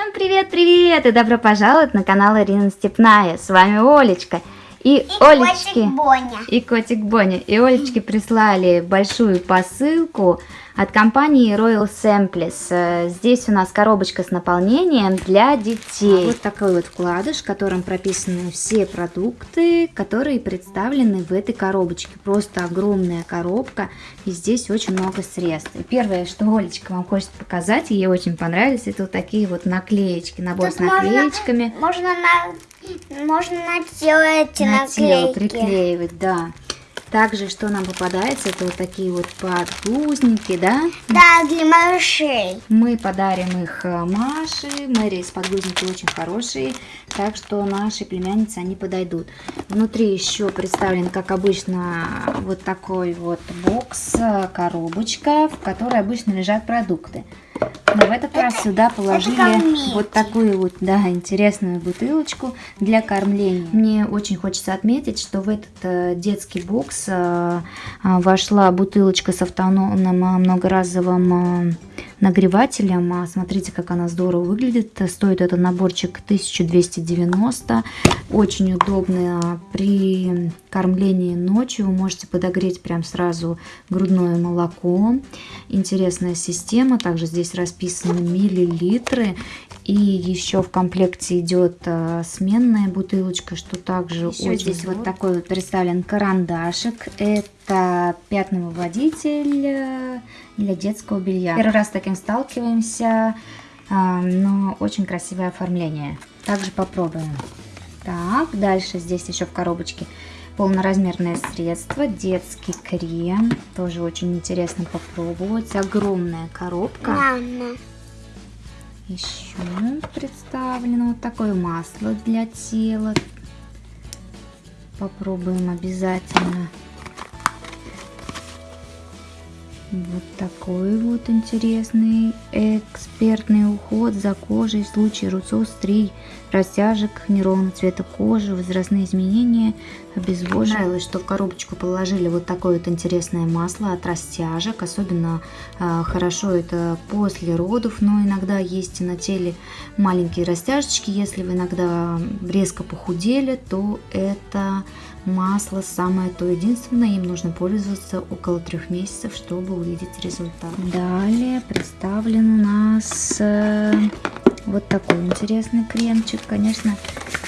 Всем привет-привет и добро пожаловать на канал Ирина Степная. С вами Олечка. И, и Олечки, котик Боня. И котик Боня. И Олечки прислали большую посылку от компании Royal Samples. Э, здесь у нас коробочка с наполнением для детей. Вот такой вот вкладыш, в котором прописаны все продукты, которые представлены в этой коробочке. Просто огромная коробка, и здесь очень много средств. И первое, что Олечка вам хочет показать, ей очень понравились, это вот такие вот наклеечки, набор Тут с наклеечками. Можно, можно, на, можно наделать на наклейки. тело приклеивать, да. Также, что нам попадается, это вот такие вот подгузники, да? Да, для малышей. Мы подарим их э, Маше. Мэри с подгузники очень хорошие, так что наши племянницы, они подойдут. Внутри еще представлен, как обычно, вот такой вот бокс, э, коробочка, в которой обычно лежат продукты. Но в этот это, раз сюда положили вот такую вот, да, интересную бутылочку для кормления. Мне очень хочется отметить, что в этот э, детский бокс э, вошла бутылочка с автономным э, многоразовым э, нагревателем. А смотрите, как она здорово выглядит. Стоит этот наборчик 1290. Очень удобно при кормлении ночью. Вы можете подогреть прям сразу грудное молоко. Интересная система. Также здесь расписаны миллилитры. И еще в комплекте идет а, сменная бутылочка, что также еще очень здесь вот такой вот представлен карандашик. Это пятновыводитель э, для детского белья. Первый раз с таким сталкиваемся, а, но очень красивое оформление. Также попробуем. Так, дальше здесь еще в коробочке полноразмерное средство, детский крем. Тоже очень интересно попробовать. Огромная коробка. Мама. Еще представлено вот такое масло для тела. Попробуем обязательно. Вот такой вот интересный экспертный уход за кожей в случае рубцов, стрий, растяжек, неровного цвета кожи, возрастные изменения, обезвоживание. Нравилось, что в коробочку положили вот такое вот интересное масло от растяжек. Особенно э, хорошо это после родов, но иногда есть на теле маленькие растяжечки. Если вы иногда резко похудели, то это масло самое то. Единственное, им нужно пользоваться около трех месяцев, чтобы увидеть результат. Далее представлен у нас э, вот такой интересный кремчик. Конечно,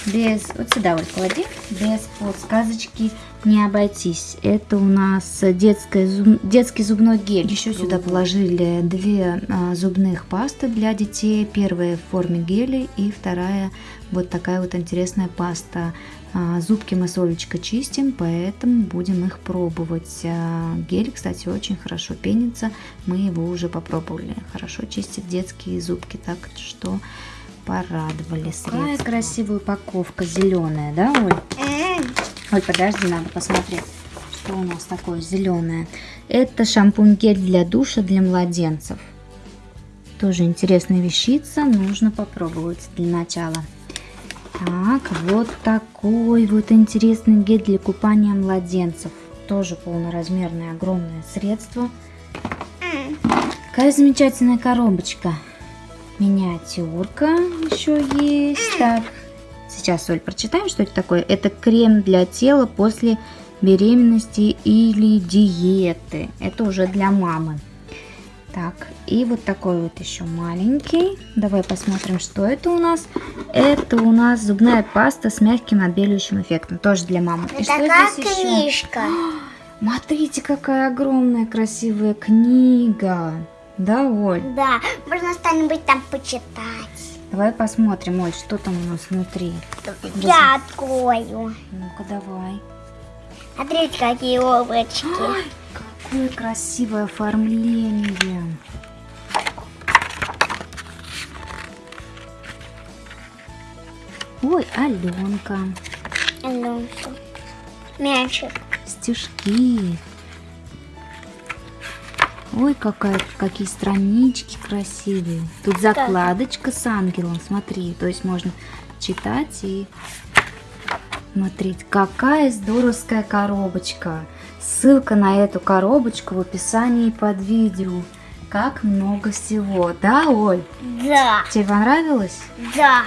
без... Вот сюда вот клади. Без подсказочки не обойтись. Это у нас детская, зуб, детский зубной гель. Еще сюда положили две а, зубных пасты для детей. Первая в форме геля и вторая вот такая вот интересная паста. А, зубки мы с Олечкой чистим, поэтому будем их пробовать. А, гель, кстати, очень хорошо пенится. Мы его уже попробовали. Хорошо чистит детские зубки, так что порадовали средства. Какая красивая упаковка, зеленая, да, Оль? Ой, подожди, надо посмотреть, что у нас такое зеленое. Это шампунь-гель для душа для младенцев. Тоже интересная вещица, нужно попробовать для начала. Так, вот такой вот интересный гель для купания младенцев. Тоже полноразмерное огромное средство. Какая замечательная коробочка. Миниатюрка еще есть. Так, сейчас, Оль, прочитаем, что это такое. Это крем для тела после беременности или диеты. Это уже для мамы. Так, и вот такой вот еще маленький. Давай посмотрим, что это у нас. Это у нас зубная паста с мягким отбеливающим эффектом. Тоже для мамы. И что здесь книжка. Еще? Смотрите, какая огромная красивая книга. Да, Оль? Да, можно что-нибудь там почитать. Давай посмотрим, Оль, что там у нас внутри. Я открою. Ну-ка, давай. Смотрите, какие облачки. Ой, какое красивое оформление. Ой, Аленка. Аленка. Мячик. Стишки. Ой, какая, какие странички красивые. Тут закладочка с ангелом, смотри. То есть можно читать и смотреть. Какая здоровская коробочка. Ссылка на эту коробочку в описании под видео. Как много всего, да, Оль? Да, Тебе понравилось? да.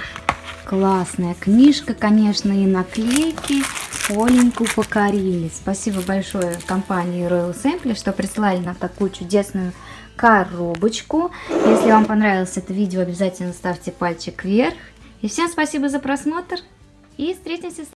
Классная книжка, конечно, и наклейки. Оленьку покорили. Спасибо большое компании Royal Sample, что прислали нам такую чудесную коробочку. Если вам понравилось это видео, обязательно ставьте пальчик вверх. И всем спасибо за просмотр. И встретимся